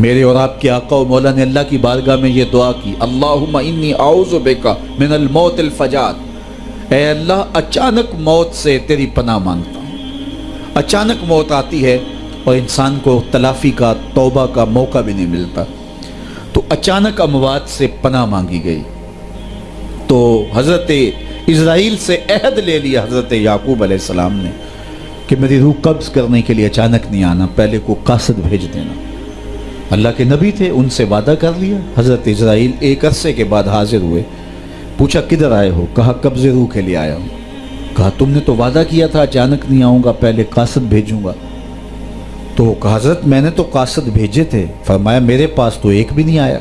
मेरे और आपके आका और मौला ने अल्लाह की बारगाह में ये दुआ की अल्लाह इन्नी आउज़ुबिका मिनल मौत फजात। ए अल्लाह, अचानक मौत से तेरी पनाह माँगता हूँ। अचानक मौत आती है और इंसान को तलाफ़ी का, तोबा का मौका भी नहीं मिलता। तो अचानक अमवात से पनाह मांगी गई। तो हज़रत इसराइल से अहद ले लिया हज़रत याकूब अलैहिस्सलाम ने कि मेरी रूह कब्ज़ करने के लिए अचानक नहीं आना, पहले को कासद भेज देना। अल्लाह के नबी थे, उनसे वादा कर लिया। हज़रत इसराइल एक अरसे के बाद हाजिर हुए। पूछा, किधर आए हो? कहा, कब्ज़े रूह के लिए आया हूँ। कहा, तुमने तो वादा किया था, अचानक नहीं आऊँगा, पहले कासद भेजूँगा। तो हज़रत, मैंने तो कासद भेजे थे। फरमाया, मेरे पास तो एक भी नहीं आया।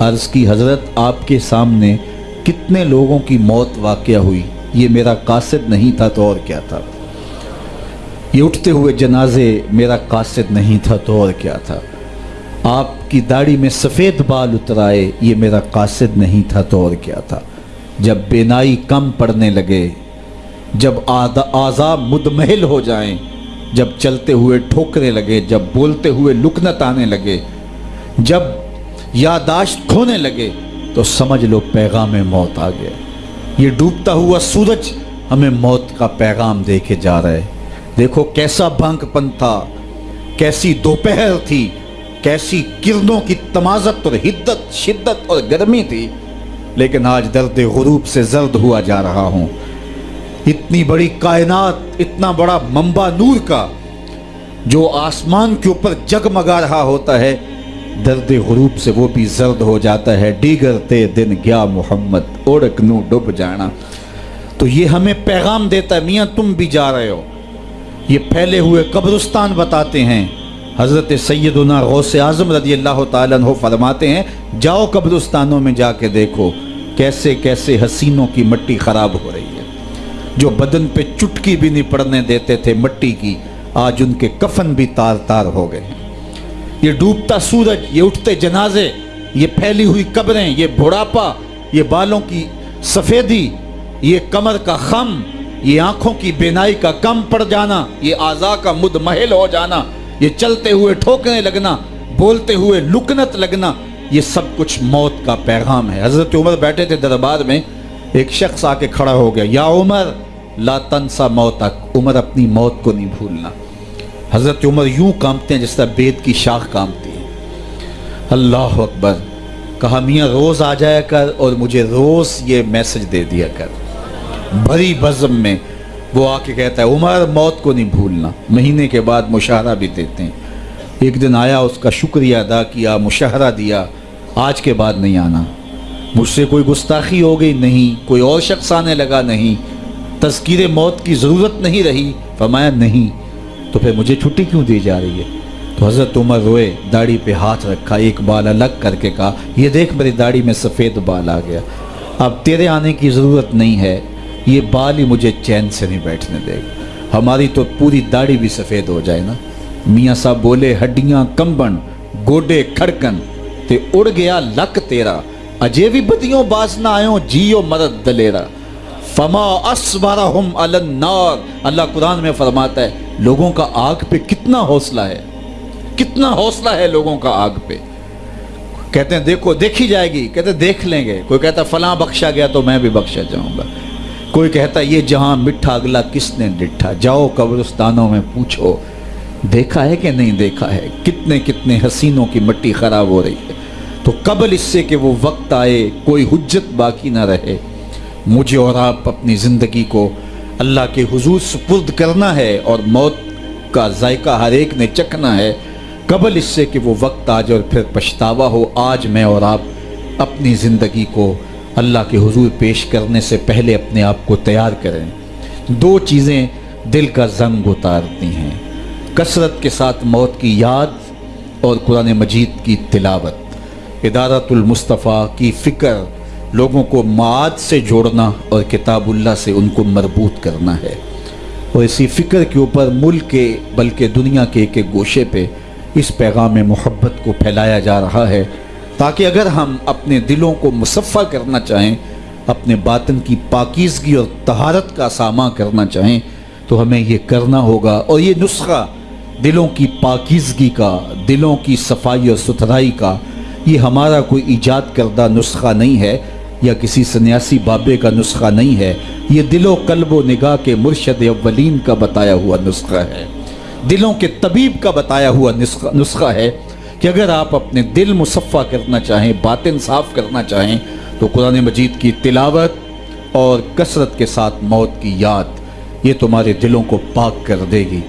अर्ज़ की, हज़रत, आपके सामने कितने लोगों की मौत वाक़ हुई? ये मेरा कासद नहीं था तो और क्या था? ये उठते हुए जनाजे, मेरा कासद नहीं था तो और क्या था? आपकी दाढ़ी में सफ़ेद बाल उतराए ये मेरा कासिद नहीं था तो और क्या था? जब बेनाई कम पड़ने लगे जब आज़ा मुदमहल हो जाएँ, जब चलते हुए ठोकने लगे जब बोलते हुए लुकनत आने लगे जब यादाश्त खोने लगे तो समझ लो पैगाम मौत आ गया। ये डूबता हुआ सूरज हमें मौत का पैगाम दे के जा रहा है। देखो कैसा भंगपन था कैसी दोपहर थी कैसी किरणों की तमाजत और हिद्दत, शिद्दत और गर्मी थी, लेकिन आज दर्द गुरूब से जर्द हुआ जा रहा हूँ। इतनी बड़ी कायनात, इतना बड़ा मंबा नूर का, जो आसमान के ऊपर जगमगा रहा होता है, दर्द गुरूब से वो भी जर्द हो जाता है। डीगरते दिन गया मोहम्मद ओढ़क नू डुब जाना। तो ये हमें पैगाम देता है, मियाँ तुम भी जा रहे हो। ये फैले हुए कब्रस्तान बताते हैं हज़रत सैदना गौस आज़म रदी अल्लाह तहो फरमाते हैं, जाओ कब्रस्तानों में जाके देखो कैसे कैसे हसीनों की मट्टी ख़राब हो रही है। जो बदन पे चुटकी भी नहीं पड़ने देते थे मट्टी की, आज उनके कफन भी तार तार हो गए। ये डूबता सूरज, ये उठते जनाजे, ये फैली हुई कब्रें, ये बुढ़ापा, ये बालों की सफ़ेदी, ये कमर का खम, ये आँखों की बेनाई का कम पड़ जाना, ये आज़ा का मुदमहल हो जाना ये चलते हुए ठोकने लगना, बोलते हुए लुकनत लगना, ये सब कुछ मौत का पैगाम है। हज़रत उमर बैठे थे दरबार में, एक शख्स आके खड़ा हो गया, या उमर, ला तनसा मौत उमर अपनी मौत को नहीं भूलना। हज़रत उमर यूँ कामते हैं जिस तरह बेद की शाख कामती है। अल्लाह अकबर, कहा, मियाँ, रोज़ आ जाया कर और मुझे रोज़ ये मैसेज दे दिया कर। भरी बज़म में वो आके कहता है, उमर, मौत को नहीं भूलना। महीने के बाद मुशाहरा भी देते हैं। एक दिन आया, उसका शुक्रिया अदा किया, मुशाहरा दिया। आज के बाद नहीं आना। मुझसे कोई गुस्ताखी हो गई नहीं, कोई और शख्स आने लगा नहीं। तस्कीर मौत की ज़रूरत नहीं रही। फरमाया, नहीं। तो फिर मुझे छुट्टी क्यों दी जा रही है? तो हज़रत उमर रोए, दाढ़ी पे हाथ रखा, एक बाल अलग करके कहा, ये देख मेरी दाढ़ी में सफ़ेद बाल आ गया। अब तेरे आने की ज़रूरत नहीं है। ये बाल ही मुझे चैन से नहीं बैठने देगा। हमारी तो पूरी दाढ़ी भी सफ़ेद हो जाए ना। मियाँ साहब बोले, हड्डियाँ कंबन, गोडे खड़कन, ते उड़ गया लक तेरा। अजे भी बदियों बास ना आयो, जियो मरद दलेरा। फमा असबारा हम अलन्नार अल्लाह कुरान में फरमाता है, लोगों का आग पे कितना हौसला है। कितना हौसला है लोगों का आग पे। कहते हैं, देखो, देखी जाएगी। कहते देख लेंगे। कोई कहता फलां बख्शा गया तो मैं भी बख्शा जाऊँगा। कोई कहता, ये जहाँ मिठा अगला किसने डिठा जाओ कब्रस्तानों में पूछो, देखा है कि नहीं देखा है? कितने कितने हसीनों की मिट्टी खराब हो रही है। तो कबल इससे कि वो वक्त आए, कोई हुज्जत बाकी ना रहे। मुझे और आप अपनी ज़िंदगी को अल्लाह के हुजूर सुपुर्द करना है और मौत का जायका हर एक ने चखना है। कबल इससे कि वो वक्त आ जाए और फिर पछतावा हो। आज मैं और आप अपनी ज़िंदगी को अल्लाह के हुजूर पेश करने से पहले अपने आप को तैयार करें। दो चीज़ें दिल का जंग उतारती हैं। कसरत के साथ मौत की याद और कुरान मजीद की तिलावत। इदारतुलमुस्तफ़ा की फ़िक्र लोगों को माद से जोड़ना और किताबुल्ला से उनको मरबूत करना है। और इसी फ़िक्र के ऊपर मुल्क के, बल्कि दुनिया के एक एक गोशे पे इस पैगाम मोहब्बत को फैलाया जा रहा है। ताकि अगर हम अपने दिलों को मुसफ़ा करना चाहें, अपने बातन की पाकिजगी और तहारत का सामा करना चाहें तो हमें ये करना होगा। और ये नुस्खा दिलों की पाकिजगी का, दिलों की सफ़ाई और सुथराई का, ये हमारा कोई ईजाद करदा नुस्खा नहीं है, या किसी सन्यासी बाबे का नुस्खा नहीं है। ये दिलो कल्ब निगाह के मुर्शद अव्वलीन का बताया हुआ नुस्खा है। दिलों के तबीब का बताया हुआ नुस्खा है। कि अगर आप अपने दिल मुसफ़ा करना चाहें बातिन साफ़ करना चाहें तो कुरान मजीद की तिलावत और कसरत के साथ मौत की याद, ये तुम्हारे दिलों को पाक कर देगी।